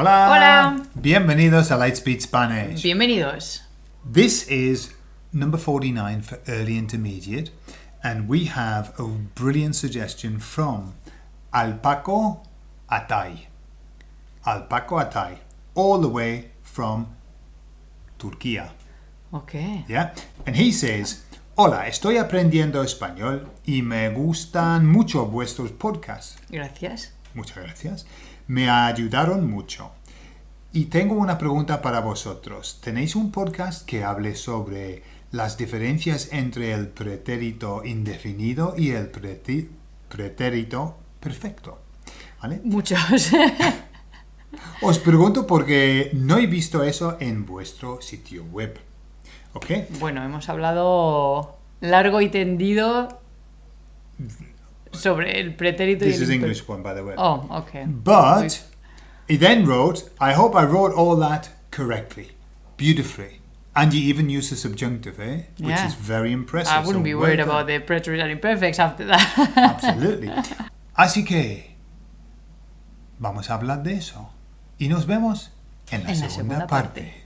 Hola. Hola. Bienvenidos a Lightspeed Spanish. Bienvenidos. This is number 49 for early intermediate, and we have a brilliant suggestion from Alpaco Atay. Alpaco Atay, all the way from Turkey. Ok. Yeah? And he says, Hola, estoy aprendiendo español y me gustan mucho vuestros podcasts. Gracias. Muchas gracias. Me ayudaron mucho. Y tengo una pregunta para vosotros. ¿Tenéis un podcast que hable sobre las diferencias entre el pretérito indefinido y el pretérito perfecto? ¿Vale? Muchos. Os pregunto porque no he visto eso en vuestro sitio web. ¿Ok? bueno, hemos hablado largo y tendido sobre el pretérito y This el is English one, by the way. Oh, ok. But he then wrote, I hope I wrote all that correctly, beautifully. And you even used the subjunctive, eh? Which Yeah. is very impressive. I wouldn't so be worried about the preterite and imperfects after that. Absolutely. Así que vamos a hablar de eso. Y nos vemos en la, En la segunda, segunda parte. parte.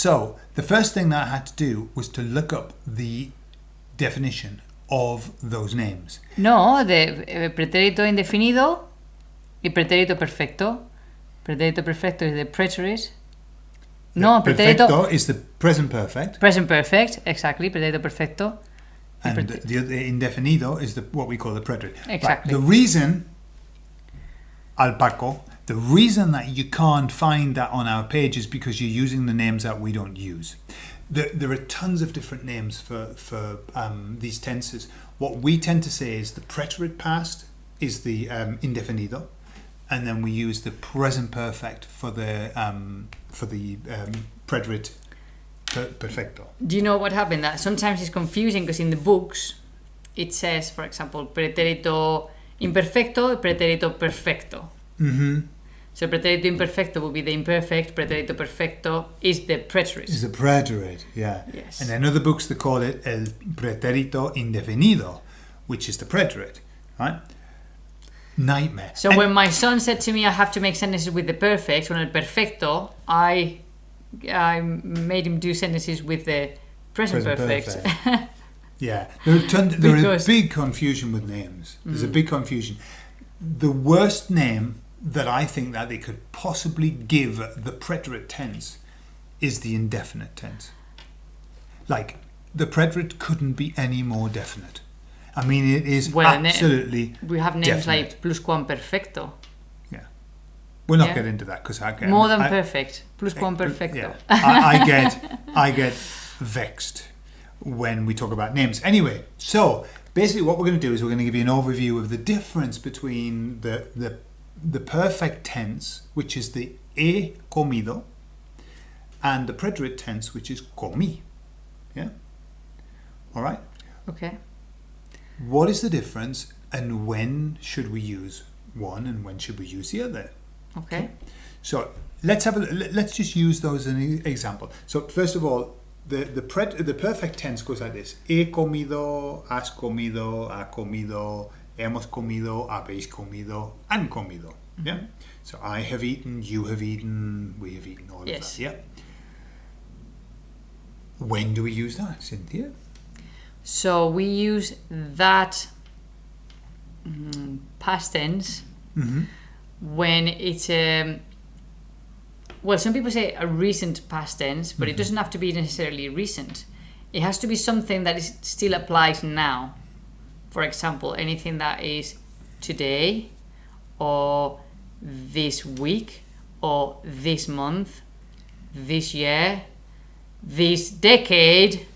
So, the first thing that I had to do was to look up the definition of those names. no, de eh, pretérito indefinido y pretérito perfecto. Pretérito perfecto is the preterite. No, pretérito Perfecto is the present perfect, present perfect, exactly, pretérito perfecto. and pret- the, the indefinido is the what we call the preterite. Exactly. The reason, Alpaco, the reason that you can't find that on our page is because you're using the names that we don't use. There, there are tons of different names for for um, these tenses. What we tend to say is the preterite past is the um, indefinido, and then we use the present perfect for the um, for the um, preterite per- perfecto. Do you know what happened? That sometimes it's confusing because in the books it says, for example, pretérito imperfecto, pretérito perfecto. Mm-hmm. So pretérito imperfecto would be the imperfect, pretérito perfecto is the preterite. Is the preterite, yeah. Yes. And in other books they call it el pretérito indefinido, which is the preterite, right? Nightmare. So And- when my son said to me I have to make sentences with the perfect, con el perfecto, I I made him do sentences with the present, Present perfect. perfect. yeah, there are ton- there is big confusion with names. There's a mm. big confusion. The worst name that I think that they could possibly give the preterite tense is the indefinite tense. Like the preterite couldn't be any more definite. I mean, it is Well, absolutely. we have names Definite. like pluscuamperfecto, Yeah. We'll not Yeah. get into that because I get more than I, perfect, pluscuamperfecto. Eh, yeah. I, I get I get vexed when we talk about names. Anyway, so basically what we're going to do is we're going to give you an overview of the difference between the the the perfect tense, which is the he comido, and the preterite tense, which is comí. Yeah. All right. Okay. What is the difference, and when should we use one, and when should we use the other? Okay. So let's have a let- let's just use those as an example. So first of all, the the pret, the perfect tense goes like this: He comido, has comido, ha comido, hemos comido, habéis comido, han comido. Yeah. So I have eaten, you have eaten, we have eaten. All Yes. of that. Yeah. When do we use that, Cynthia? So we use that mm, past tense Mm-hmm. when it's um, well, some people say a recent past tense, but it doesn't have to be necessarily recent. It has to be something that is still applies now. For example, anything that is today, or this week, or this month, this year, this decade.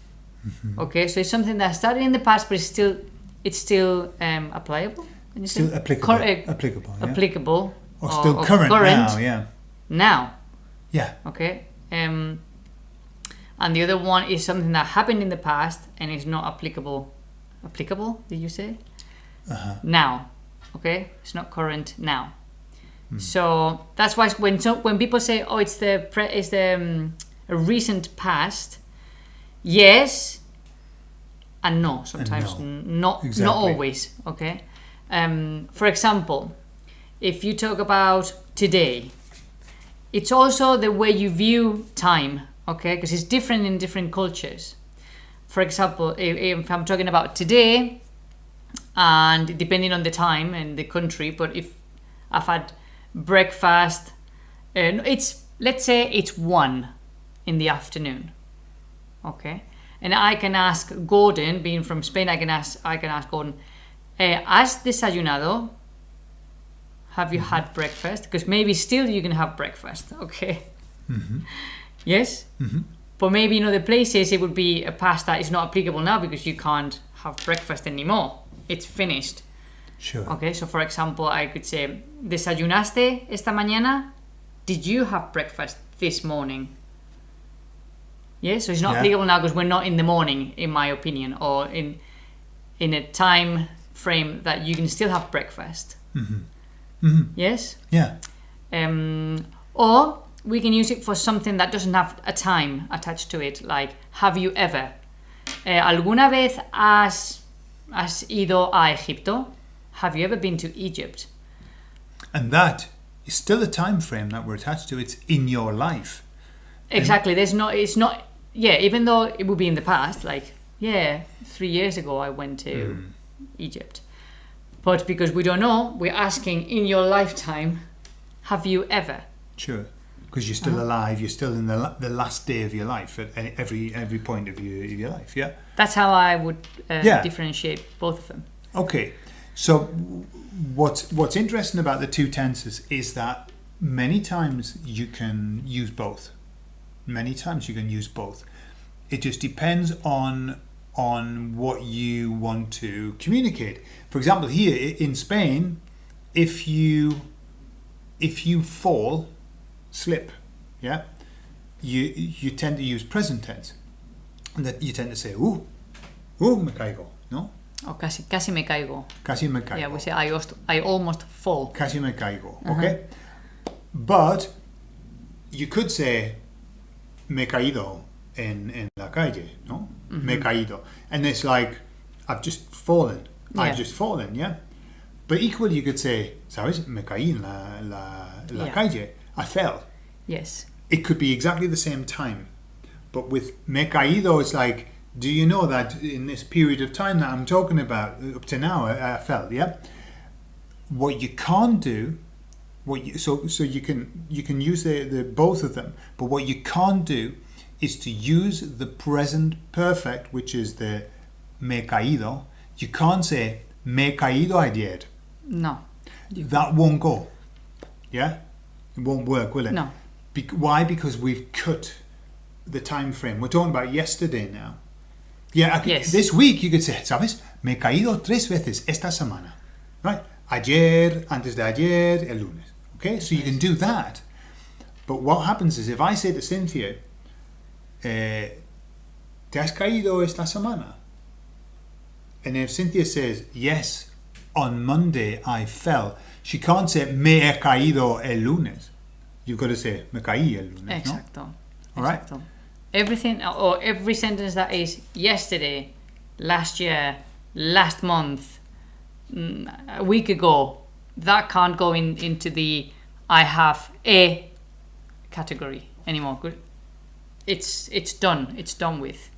Okay, so it's something that started in the past, but it's still it's still um, applicable. Can you say? Still applicable. Cor- uh, applicable. Yeah. applicable or still current, now. Yeah. now Yeah. okay um, and the other one is something that happened in the past and is not applicable applicable did you say? Uh-huh. now okay? It's not current now. So that's why when so when people say oh it's the pre- it's the um, a recent past yes and no sometimes. No. not Exactly. not always okay? Um, for example if you talk about today it's also the way you view time okay? Because it's different in different cultures for example if, if i'm talking about today and depending on the time and the country but if i've had breakfast uh, and it's let's say it's one in the afternoon okay? And i can ask gordon being from spain i can ask i can ask gordon eh, has desayunado? Have you had mm-hmm. breakfast? Because maybe still you can have breakfast okay? Mm-hmm. Yes mm-hmm. But maybe in other places it would be a pasta is not applicable now because you can't have breakfast anymore it's finished Sure. Okay, so for example, I could say, ¿desayunaste esta mañana? Did you have breakfast this morning? Yeah, so it's not Yeah. applicable now because we're not in the morning, in my opinion, or in in a time frame that you can still have breakfast. Yes? Yeah. Um, or we can use it for something that doesn't have a time attached to it, like have you ever? Eh, ¿Alguna vez has, has ido a Egipto? Have you ever been to Egypt? And that is still a time frame that we're attached to. It's in your life. Exactly. There's no. It's not. Yeah. Even though it would be in the past, like yeah, three years ago I went to Egypt, but because we don't know, we're asking in your lifetime, have you ever? Sure. Because you're still alive. You're still in the, the last day of your life at every every point of your, of your life. Yeah. That's how I would uh, Yeah. differentiate both of them. Okay, so what's what's interesting about the two tenses is that many times you can use both. Many times you can use both. It just depends on on what you want to communicate. For example, here in Spain, if you if you fall, slip, yeah, you you tend to use present tense, and that you tend to say, "Uh, uh, me caigo," no? Oh, casi, casi me caigo. Casi me caigo. Yeah, we say I almost, I almost fall. Casi me caigo. Okay? But you could say me caído en, en la calle, no? Me caído. And it's like, I've just fallen. Yeah. I've just fallen, yeah? But equally, you could say, ¿sabes? Me caí en la, la, la Yeah. calle. I fell. Yes. It could be exactly the same time. But with me caído, it's like, do you know that in this period of time that I'm talking about, up to now, I, I fell, yeah? What you can't do, what you, so so you can you can use the, the both of them, but what you can't do is to use the present perfect, which is the me caído. You can't say me caído ayer. No. That won't go. Yeah, it won't work, will it? No. Bec why? Because we've cut the time frame. We're talking about yesterday now. Yeah, I could- Yes. this week you could say, ¿sabes? Me he caído tres veces esta semana. Right? Ayer, antes de ayer, el lunes. Okay, so you can do that. But what happens is if I say to Cynthia, eh, ¿te has caído esta semana? And if Cynthia says, yes, on Monday I fell, she can't say, me he caído el lunes. You've got to say, me caí el lunes. no? Exacto. All right. Exacto. Everything or every sentence that is yesterday, last year, last month, mm, a week ago, that can't go in into the I have a category anymore. Good. It's it's done. It's done with.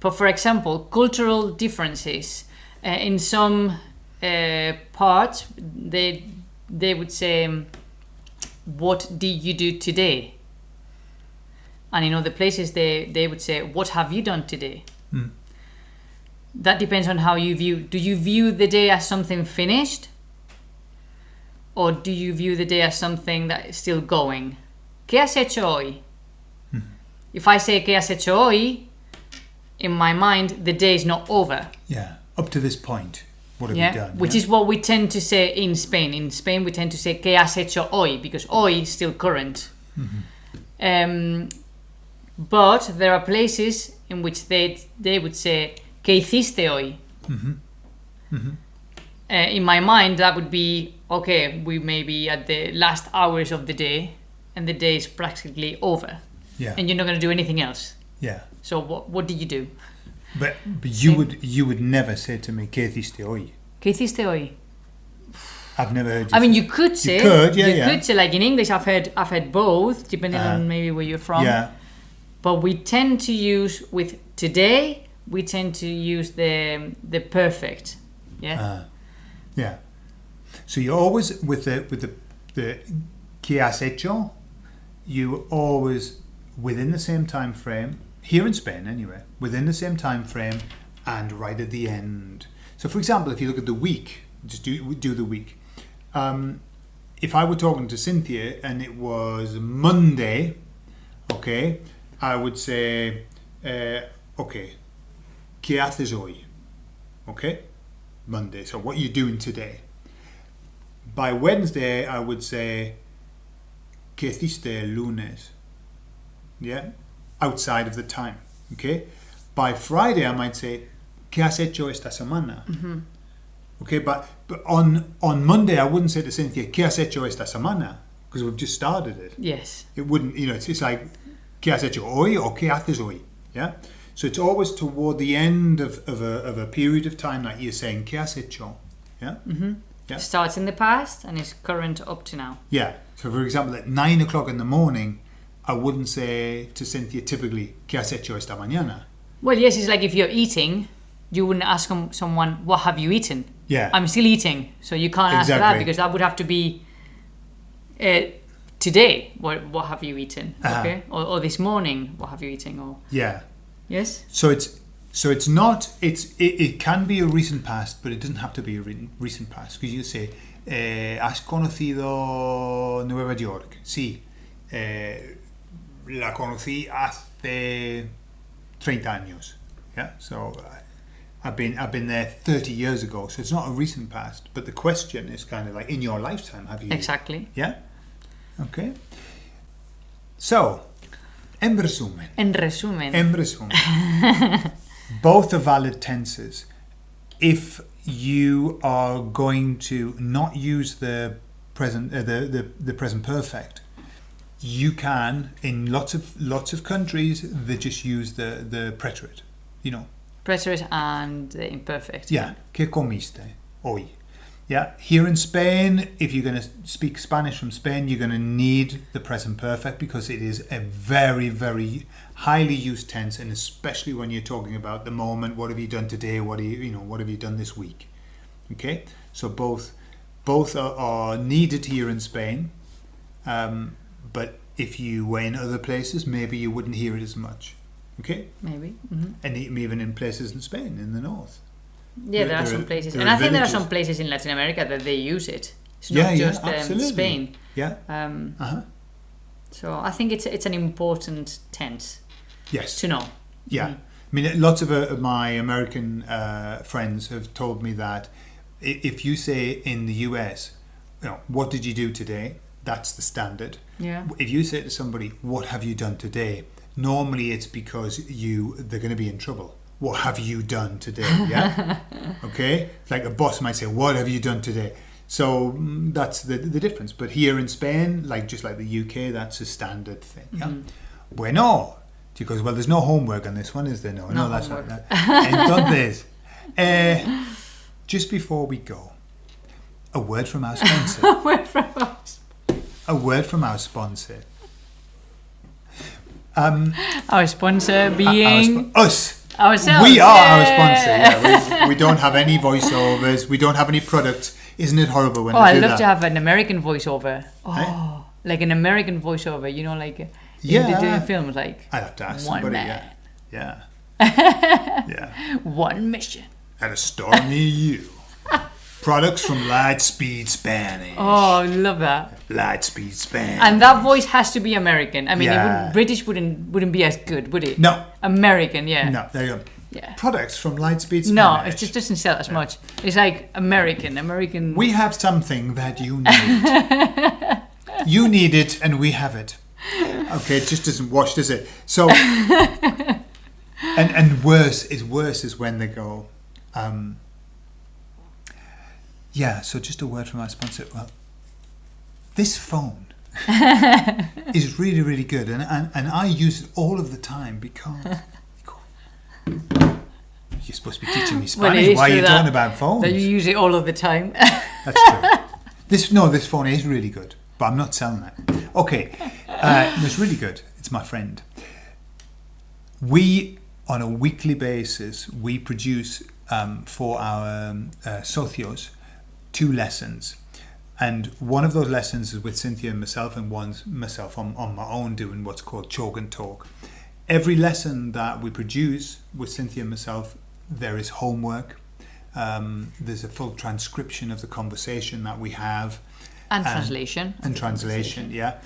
But for example, cultural differences uh, in some uh, parts, they they would say, um, "What did you do today?" And in other places, they they would say, "What have you done today?" That depends on how you view. Do you view the day as something finished, or do you view the day as something that is still going? ¿Qué has hecho hoy? If I say ¿Qué has hecho hoy? in my mind, the day is not over. Yeah, up to this point, what have Yeah, you done? which yeah? is what we tend to say in Spain. In Spain, we tend to say "qué has hecho hoy" because hoy is still current. Um, but there are places in which they they would say "qué hiciste hoy." Uh, in my mind, that would be okay. We may be at the last hours of the day, and the day is practically over, yeah, and you're not going to do anything else. Yeah. So what what did you do? But, but you Same. would you would never say to me, ¿Qué hiciste hoy? ¿Qué hiciste hoy? I've never heard you I mean, you could say. You could, yeah, you yeah. could say like in English. I've heard I've heard both, depending Uh, on maybe where you're from. yeah. But we tend to use with today. We tend to use the the perfect. Yeah. Uh, yeah. So you're always with the with the the ¿Qué has hecho? You always within the same time frame here in Spain anyway within the same time frame and right at the end. So for example, if you look at the week, just do do the week. Um, if I were talking to Cynthia and it was Monday, okay, I would say, uh, okay, ¿qué haces hoy? Okay, Monday. So what are you doing today? By Wednesday, I would say, ¿qué hiciste el lunes? Yeah, outside of the time. Okay. By Friday, I might say, ¿qué has hecho esta semana? Mm-hmm. Okay, but but on on Monday, I wouldn't say to Cynthia, ¿qué has hecho esta semana? Because we've just started it yes. it wouldn't you know it's, it's like ¿qué has hecho hoy or qué haces hoy yeah so it's always toward the end of, of, a, of a period of time that you're saying ¿qué has hecho yeah mm-hmm. Yeah. Starts in the past and is current up to now. yeah so for example at nine o'clock in the morning I wouldn't say to Cynthia typically ¿qué has hecho esta mañana Well, yes, it's like if you're eating, you wouldn't ask someone, "What have you eaten?" yeah I'm still eating, so you can't ask that because that would have to be uh, today. What what have you eaten? Uh-huh. Okay, or, or this morning, what have you eaten? Or yeah yes, so it's so it's not it's it, it can be a recent past but it doesn't have to be a re- recent past because you say eh, has conocido Nueva York sí eh, la conocí hace 30 años yeah? So I- I've been I've been there 30 years ago so it's not a recent past but the question is kind of like in your lifetime have you exactly. yeah? Okay. So en resumen. En resumen, En resumen, both are valid tenses. If you are going to not use the present, uh, the, the the present perfect, you can in lots of lots of countries they just use the the preterite. You know, preterite and the imperfect. yeah. ¿Qué comiste hoy? Yeah. Here in Spain, if you're going to speak Spanish from Spain, you're going to need the present perfect because it is a very, very highly used tense, and especially when you're talking about the moment. What have you done today? What are you, you know, what have you done this week? Okay. So both, both are, are needed here in Spain, um, but if you were in other places, maybe you wouldn't hear it as much. Okay. maybe. hmm And even in places in Spain, in the north. Yeah, There- there are some are- places, and I think there are some places in Latin America that they use it. It's Yeah, not yeah, just um, absolutely. Spain. Yeah. Um, Uh huh. so I think it's it's an important tense Yes. to know. Yeah. Mhm. I mean, lots of uh, my American uh, friends have told me that if you say in the US, you know, what did you do today? That's the standard. Yeah. If you say to somebody, what have you done today? Normally it's because you they're going to be in trouble. What have you done today? Yeah. okay. Like a boss might say, what have you done today? So mm, that's the the difference. But here in Spain, like just like the UK, that's a standard thing. Yeah. Bueno. Because well, there's no homework on this one, is there? No, No that's homework. not. Entonces, eh, just before we go, a word from our sponsor. Where from us? A word from our sponsor. Um, Our sponsor our being sp- us. ourselves. We are our sponsor. Yeah, we, we don't have any voiceovers. We don't have any products. Isn't it horrible when Oh, I love that? to have an American voiceover. Oh, like an American voiceover. You know, like Yeah. they're doing films like I'd have to ask one somebody. man, Yeah, yeah, yeah. one mission. At a near you. Products from Lightspeed Spanish. Oh, I love that. Lightspeed Spanish. And that voice has to be American. I mean, it wouldn't, British wouldn't wouldn't be as good, would it? no, American, yeah. no. There you go. Yeah. Products from Lightspeed Spanish. No, it just doesn't sell as much. It's like American, American. We have something that you need. you need it, and we have it. Okay, it just doesn't wash, does it? So, and and worse is worse is when they go. Um, yeah. So just a word from our sponsor. Well, this phone is really, really good. And, and, and I use it all of the time because. You're supposed to be teaching me Spanish. is Why are you that- talking about phones? That you use it all of the time. That's true. this no, this phone is really good, but I'm not selling it. Okay, uh, it's really good. It's my friend. We on a weekly basis we produce um, for our um, uh, socios two lessons. And one of those lessons is with Cynthia and myself, and one's myself on, on my own doing what's called Chalk and Talk. Every lesson that we produce with Cynthia and myself, there is homework. Um, there's a full transcription of the conversation that we have and And- translation. and translation, yeah.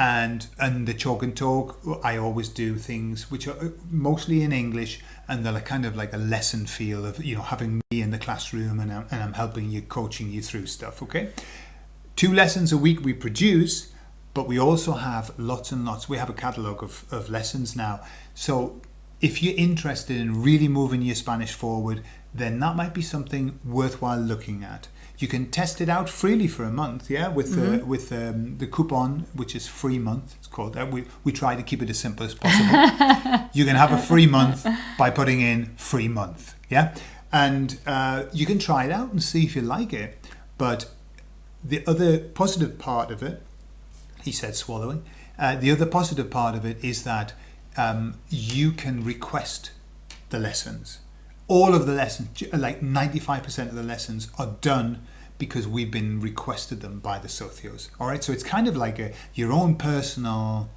And and the chalk and talk, I always do things which are mostly in English, and they're kind of like a lesson feel of you know having me in the classroom and I'm, and I'm helping you, coaching you through stuff. Okay, two lessons a week we produce, but we also have lots and lots. We have a catalogue of, of lessons now. So if you're interested in really moving your Spanish forward, then that might be something worthwhile looking at. You can test it out freely for a month, yeah, with the with um, the coupon, which is free month. It's called. that. we we try to keep it as simple as possible. you can have a free month by putting in free month, yeah, and uh, you can try it out and see if you like it. But the other positive part of it, he said, swallowing. Uh, the other positive part of it is that um, you can request the lessons. All of the lessons, like 95% of the lessons, are done because we've been requested them by the socios. All right, so it's kind of like a your own personal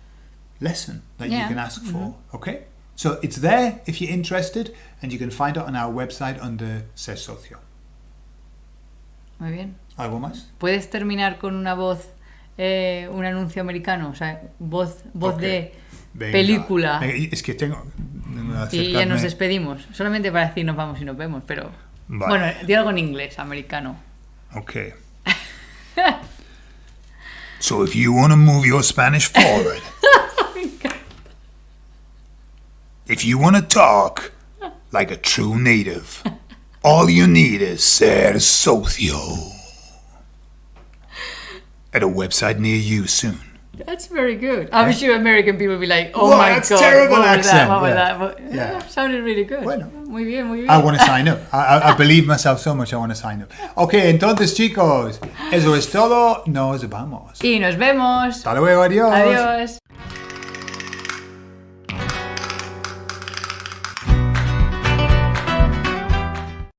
lesson that you can ask for. Okay, so it's there if you're interested, and you can find it on our website under Ser Socio. Muy bien. ¿Algo más? ¿Puedes terminar con una voz, eh, un anuncio americano? O sea, voz, voz Ok. de Venga. película. Es que tengo. Y ya nos despedimos. Solamente para decir nos vamos y nos vemos, pero... Vale. Bueno, di algo en inglés, americano. Okay. so if you want to move your Spanish forward, oh if you want to talk like a true native, all you need is ser socio at a website near you soon. That's very good. I'm sure American people will be like, oh Wow, my that's god, terrible what was that? accent, What was yeah. that? But, Yeah. yeah, sounded really good. Bueno. Muy bien, muy bien. I want to sign up. I, I, I believe myself so much I want to sign up. Okay, entonces chicos, eso es todo. Nos vamos. Y nos vemos. Hasta luego, adiós. Adiós.